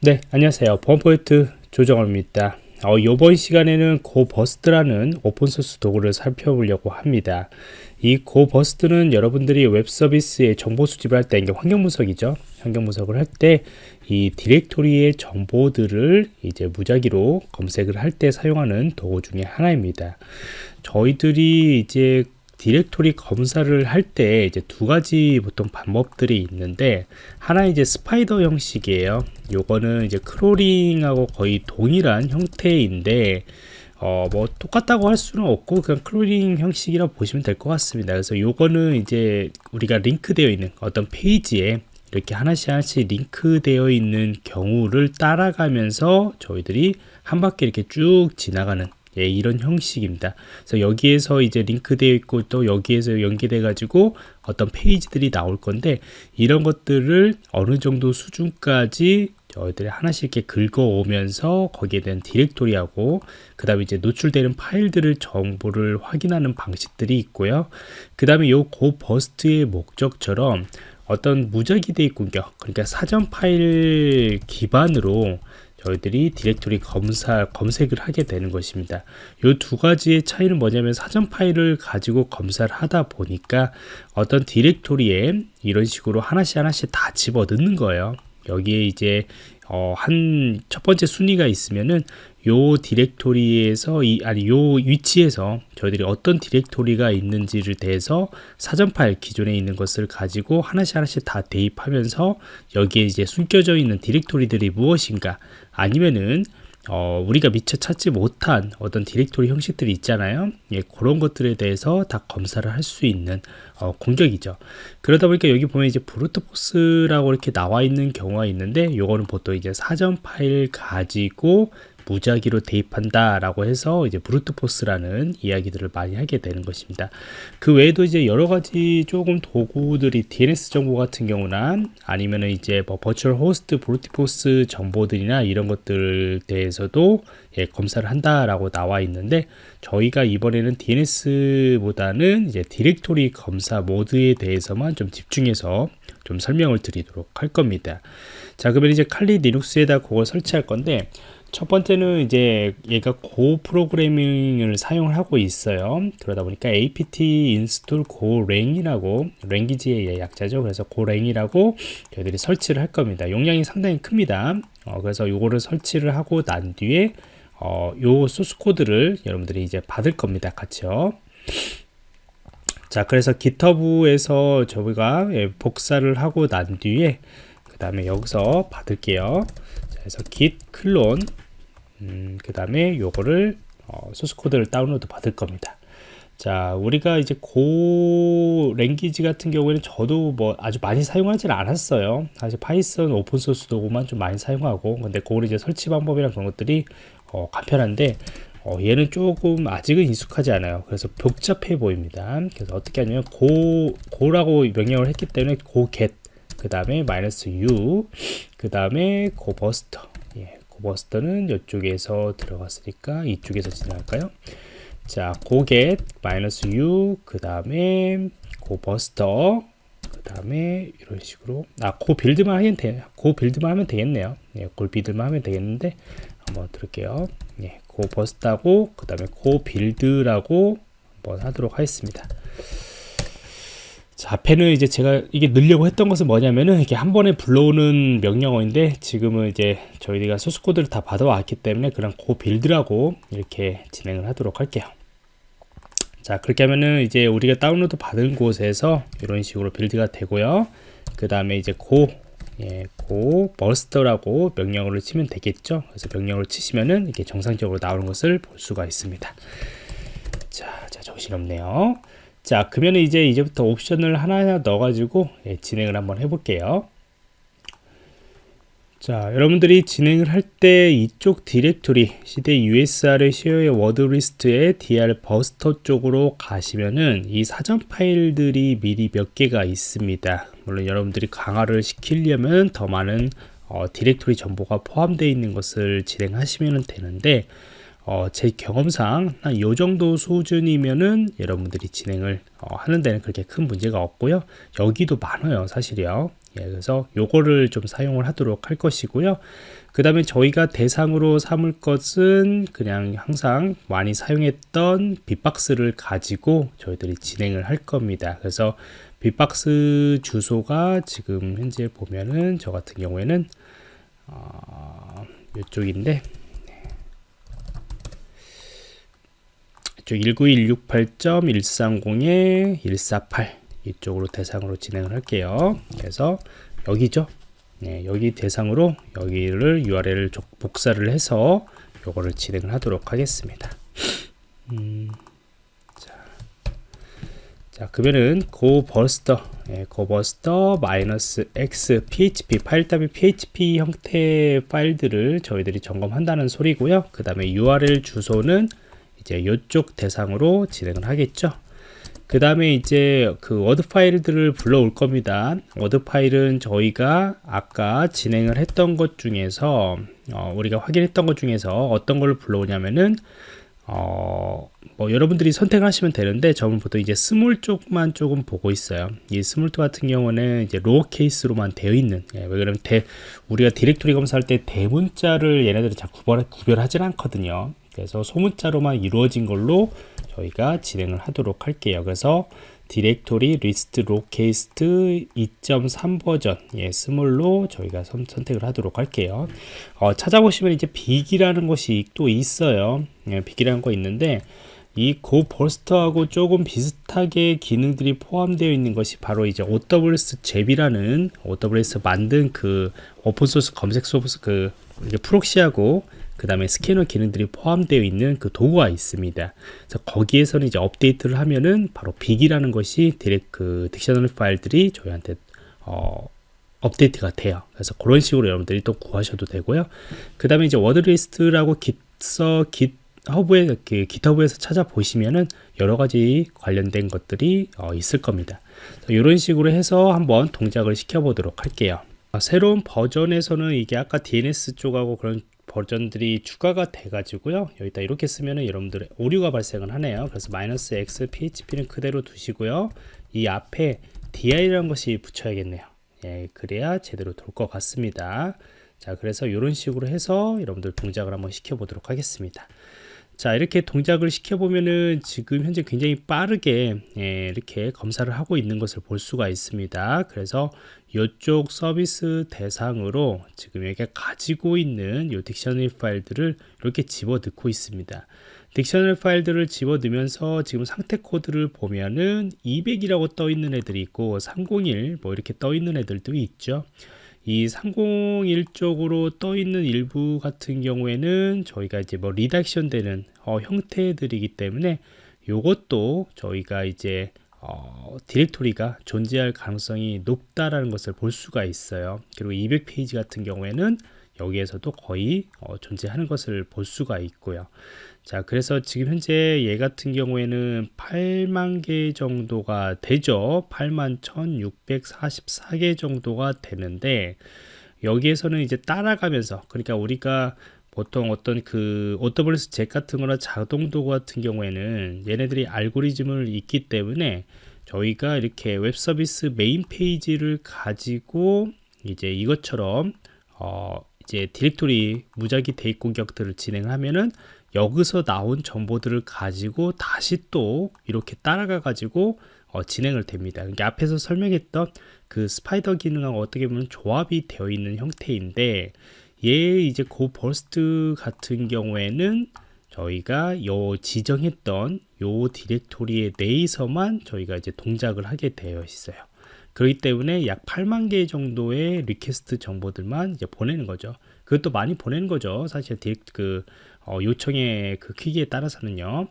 네 안녕하세요. 보안프로젝트 조정원입니다. 어, 이번 시간에는 Gobuster라는 open source 도구를 살펴보려고 합니다. 이 Gobuster는 여러분들이 web service에 정보 수집을 할 때 이게 환경 분석이죠. 환경 분석을 할 때 이 directory의 정보들을 이제 무작위로 검색을 할 때 사용하는 도구 중에 하나입니다. 저희들이 이제 directory 검사를 할 때 이제 두 가지 보통 방법들이 있는데 하나 이제 spider 형식이에요. 요거는 이제 크롤링하고 거의 동일한 형태인데 어 뭐 똑같다고 할 수는 없고 그냥 크롤링 형식이라고 보시면 될 것 같습니다. 그래서 요거는 이제 우리가 링크되어 있는 어떤 페이지에 이렇게 하나씩 하나씩 링크되어 있는 경우를 따라가면서 저희들이 한 바퀴 이렇게 쭉 지나가는 예, 이런 형식입니다. 그래서 여기에서 이제 링크되어 있고 또 여기에서 연계돼 가지고 어떤 페이지들이 나올 건데 이런 것들을 어느 정도 수준까지 저희들이 하나씩 이렇게 긁어오면서 거기에 대한 디렉토리하고 그 다음에 이제 노출되는 파일들을 정보를 확인하는 방식들이 있고요. 그 다음에 요 Gobuster의 목적처럼 어떤 무작위 대입 공격 그러니까 사전 파일 기반으로 저희들이 디렉토리 검사 검색을 하게 되는 것입니다. 이 두 가지의 차이는 뭐냐면 사전 파일을 가지고 검사를 하다 보니까 어떤 디렉토리에 이런 식으로 하나씩 하나씩 다 집어 넣는 거예요. 여기에 이제 어, 한 첫 번째 순위가 있으면은 요 디렉토리에서 이 아니 요 위치에서 저희들이 어떤 디렉토리가 있는지를 대해서 사전 파일 기존에 있는 것을 가지고 하나씩 하나씩 다 대입하면서 여기에 이제 숨겨져 있는 디렉토리들이 무엇인가 아니면은 어, 우리가 미처 찾지 못한 어떤 디렉토리 형식들이 있잖아요. 예, 그런 것들에 대해서 다 검사를 할 수 있는 어, 공격이죠. 그러다 보니까 여기 보면 이제 brute force라고 이렇게 나와 있는 경우가 있는데 요거는 보통 이제 사전 파일 가지고 무작위로 대입한다 라고 해서 이제 brute force라는 이야기들을 많이 하게 되는 것입니다 그 외에도 이제 여러 가지 조금 도구들이 DNS 정보 같은 경우나 아니면은 이제 뭐 virtual host brute force 정보들이나 이런 것들 대해서도 예, 검사를 한다라고 나와 있는데 저희가 이번에는 DNS보다는 이제 디렉토리 검사 모드에 대해서만 좀 집중해서 좀 설명을 드리도록 할 겁니다. 자, 그러면 이제 칼리 리눅스에다 그걸 설치할 건데 첫 번째는 이제 얘가 Go 프로그래밍을 사용을 하고 있어요. 그러다 보니까 apt install golang이라고 랭귀지의 약자죠. 그래서 golang이라고 저희들이 설치를 할 겁니다. 용량이 상당히 큽니다. 어, 그래서 요거를 설치를 하고 난 뒤에 어, 요 소스 코드를 여러분들이 이제 받을 겁니다. 같이요. 자 그래서 github에서 저희가 예, 복사를 하고 난 뒤에 그 다음에 여기서 받을게요. 자, 그래서 git 클론 음, 그 다음에 요거를 어, 소스 코드를 다운로드 받을 겁니다. 자 우리가 이제 Go language 같은 경우에는 저도 뭐 아주 많이 사용하지 않았어요. 사실 Python 오픈소스 도구만 좀 많이 사용하고 근데 그걸 이제 설치 방법이랑 그런 것들이 어, 간편한데 어, 얘는 조금 아직은 익숙하지 않아요. 그래서 복잡해 보입니다. 그래서 어떻게 하냐면 go, go라고 명령을 했기 때문에 go get 그 다음에 마이너스 u 그 다음에 Gobuster Gobuster는 이쪽에서 들어갔으니까 이쪽에서 지나갈까요? 자, go get 마이너스 u 그 다음에 Gobuster 그 다음에 이런 식으로 아, go build만 하면 돼. go build만 하면 되겠네요. 네, go build만 하면 되겠는데 한번 들을게요. 네, Gobuster하고 그 다음에 go build라고 한번 하도록 하겠습니다. 자, 앞에는 이제 제가 이게 넣으려고 했던 것은 뭐냐면은 이렇게 한 번에 불러오는 명령어인데 지금은 이제 저희가 소스 코드를 다 받아왔기 때문에 그냥 go build라고 이렇게 진행을 하도록 할게요. 자, 그렇게 하면은 이제 우리가 다운로드 받은 곳에서 이런 식으로 build가 되고요. 그 다음에 이제 Go, 예, Gobuster라고 명령어를 치면 되겠죠. 그래서 명령어를 치시면은 이렇게 정상적으로 나오는 것을 볼 수가 있습니다. 자, 자 정신없네요. 자 그러면 이제 이제부터 옵션을 하나하나 넣어 가지고 예, 진행을 한번 해 볼게요. 자 여러분들이 진행을 할 때 이쪽 디렉토리 cd usr의 쉐어의 wordlists에 dirbuster 쪽으로 가시면은 이 사전 파일들이 미리 몇 개가 있습니다. 물론 여러분들이 강화를 시키려면 더 많은 어, 디렉토리 정보가 포함되어 있는 것을 진행하시면 되는데 어, 제 경험상 한 요 정도 수준이면은 여러분들이 진행을 어, 하는 데는 그렇게 큰 문제가 없고요 여기도 많아요 사실이요 예, 그래서 요거를 좀 사용을 하도록 할 것이고요. 그 다음에 저희가 대상으로 삼을 것은 그냥 항상 많이 사용했던 빅박스를 가지고 저희들이 진행을 할 겁니다. 그래서 빅박스 주소가 지금 현재 보면은 저 같은 경우에는 어, 이쪽인데 이쪽 19168.130에 148 이쪽으로 대상으로 진행을 할게요. 그래서 여기죠. 네, 여기 대상으로 여기를 URL을 복사를 해서 요거를 진행을 하도록 하겠습니다. 음, 자, 자, 그러면은 Gobuster, 예, Gobuster 마이너스 x php 파일 더미 php 형태 파일들을 저희들이 점검한다는 소리고요. 그 다음에 URL 주소는 이제 이쪽 대상으로 진행을 하겠죠. 그 다음에 이제 그 word 파일들을 불러올 겁니다. word 파일은 저희가 아까 진행을 했던 것 중에서 어, 우리가 확인했던 것 중에서 어떤 걸 불러오냐면은 어, 뭐 여러분들이 선택하시면 되는데 저는 보통 이제 small 쪽만 조금 보고 있어요. 이 small 쪽 같은 경우는 이제 lowercase로만 되어 있는 예, 왜 그러면 대, 우리가 디렉토리 검사할 때 대문자를 얘네들이 잘 구별, 구별하진 않거든요. 그래서 소문자로만 이루어진 걸로 저희가 진행을 하도록 할게요. 그래서 directory list lowercase 2.3 버전 예, small로 저희가 선, 택을 하도록 할게요. 어, 찾아보시면 이제 big이라는 것이 또 있어요. 예, big이라는 거 있는데 이 Gobuster하고 조금 비슷하게 기능들이 포함되어 있는 것이 바로 이제 OWS 잽이라는 OWS 만든 그 오픈소스 검색 소스 그 프록시하고 그 다음에 스캐너 기능들이 포함되어 있는 그 도구가 있습니다. 그래서 거기에서는 이제 업데이트를 하면은 바로 big이라는 것이 디렉 그 dictionary 파일들이 저희한테 어, 업데이트가 돼요. 그래서 그런 식으로 여러분들이 또 구하셔도 되고요. 그 다음에 이제 wordlist라고 깃서 GitHub에 그 GitHub에서 찾아보시면은 여러 가지 관련된 것들이 어, 있을 겁니다. 이런 식으로 해서 한번 동작을 시켜보도록 할게요. 새로운 버전에서는 이게 아까 DNS 쪽하고 그런 버전들이 추가가 돼 가지고요. 여기다 이렇게 쓰면은 여러분들의 오류가 발생을 하네요. 그래서 마이너스 x php는 그대로 두시고요. 이 앞에 di라는 것이 붙여야겠네요. 예, 그래야 제대로 돌 것 같습니다. 자 그래서 이런 식으로 해서 여러분들 동작을 한번 시켜 보도록 하겠습니다 자 이렇게 동작을 시켜보면은 지금 현재 굉장히 빠르게 예, 이렇게 검사를 하고 있는 것을 볼 수가 있습니다. 그래서 이쪽 서비스 대상으로 지금 여기가 가지고 있는 이 딕셔너리 파일들을 이렇게 집어 넣고 있습니다. dictionary 파일들을 집어 넣으면서 지금 상태 코드를 보면은 200이라고 떠 있는 애들이 있고 301 뭐 이렇게 떠 있는 애들도 있죠 이 301 쪽으로 떠 있는 일부 같은 경우에는 저희가 이제 뭐 redirection 되는 어, 형태들이기 때문에 이것도 저희가 이제 어, 디렉토리가 존재할 가능성이 높다라는 것을 볼 수가 있어요. 그리고 200페이지 같은 경우에는 여기에서도 거의 어, 존재하는 것을 볼 수가 있고요. 자, 그래서 지금 현재 얘 같은 경우에는 8만 개 정도가 되죠. 8만 1644개 정도가 되는데 여기에서는 이제 따라가면서 그러니까 우리가 보통 어떤 그 OWASP ZAP 같은 거나 자동 도구 같은 경우에는 얘네들이 알고리즘을 있기 때문에 저희가 이렇게 웹 서비스 메인 페이지를 가지고 이제 이것처럼 어 이제 디렉토리 무작위 대입 공격들을 진행하면은 여기서 나온 정보들을 가지고 다시 또 이렇게 따라가 가지고 어, 진행을 됩니다. 그러니까 앞에서 설명했던 그 spider 기능하고 어떻게 보면 조합이 되어 있는 형태인데 얘 이제 GoBuster 같은 경우에는 저희가 요 지정했던 요 디렉토리에 내에서만 저희가 이제 동작을 하게 되어 있어요. 그렇기 때문에 약 8만 개 정도의 request 정보들만 이제 보내는 거죠. 그것도 많이 보내는 거죠. 사실 그 어, 요청의 그 크기에 따라서는요.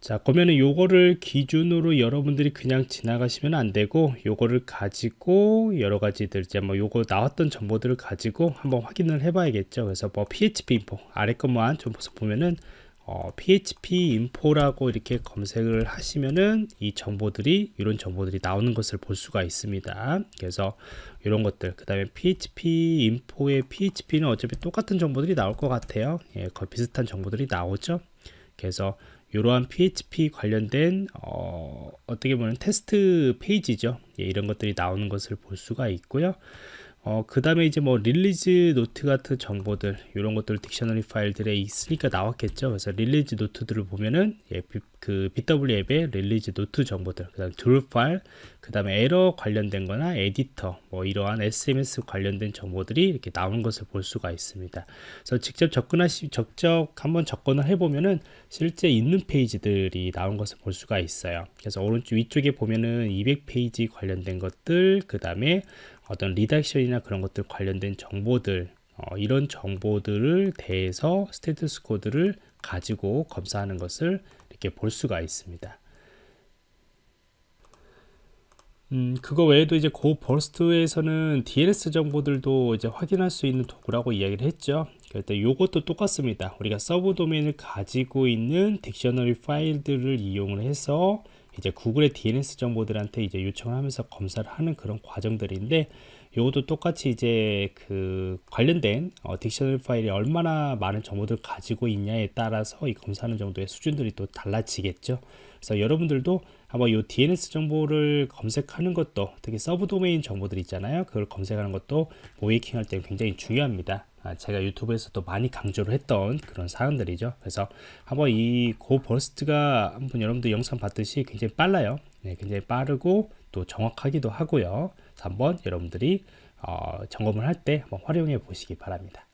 자 그러면은 요거를 기준으로 여러분들이 그냥 지나가시면 안 되고 요거를 가지고 여러 가지들 이제 뭐 요거 나왔던 정보들을 가지고 한번 확인을 해 봐야겠죠 그래서 뭐 php info 아래 것만 좀 보면은 어, php info라고 이렇게 검색을 하시면은 이 정보들이 이런 정보들이 나오는 것을 볼 수가 있습니다 그래서 이런 것들 그 다음에 php info의 php는 어차피 똑같은 정보들이 나올 것 같아요 예, 거의 비슷한 정보들이 나오죠 그래서 이러한 PHP 관련된 어, 어떻게 보면 테스트 페이지죠. 예, 이런 것들이 나오는 것을 볼 수가 있고요. 어, 그 다음에 이제 뭐 release note 같은 정보들 이런 것들 dictionary 파일들에 있으니까 나왔겠죠. 그래서 release note들을 보면은 예, 비, 그 bWAPP의 release note 정보들 그 다음 Drupal 그 다음에 에러 관련된 거나 에디터 뭐 이러한 CMS 관련된 정보들이 이렇게 나오는 것을 볼 수가 있습니다. 그래서 직접 접근하시 적적 한번 접근을 해보면은 실제 있는 페이지들이 나온 것을 볼 수가 있어요. 그래서 오른쪽 위쪽에 보면은 200페이지 관련된 것들 그 다음에 어떤 redirection이나 그런 것들 관련된 정보들 어, 이런 정보들을 대해서 status 코드를 가지고 검사하는 것을 이렇게 볼 수가 있습니다. 음, 그거 외에도 이제 GoBuster에서는 DNS 정보들도 이제 확인할 수 있는 도구라고 이야기를 했죠. 그때 요것도 똑같습니다. 우리가 sub domain을 가지고 있는 dictionary 파일들을 이용을 해서 이제 구글의 DNS 정보들한테 이제 요청을 하면서 검사를 하는 그런 과정들인데 이것도 똑같이 이제 그 관련된 어, dictionary 파일이 얼마나 많은 정보들을 가지고 있냐에 따라서 이 검사하는 정도의 수준들이 또 달라지겠죠. 그래서 여러분들도 한번 이 DNS 정보를 검색하는 것도 특히 sub domain 정보들 있잖아요. 그걸 검색하는 것도 모의해킹 할 때 굉장히 중요합니다. 아, 제가 유튜브에서도 많이 강조를 했던 그런 사항들이죠. 그래서 한번 이 GoBuster가 한번 여러분들 영상 봤듯이 굉장히 빨라요. 네, 굉장히 빠르고 또 정확하기도 하고요. 한번 여러분들이 어, 점검을 할 때 한번 활용해 보시기 바랍니다.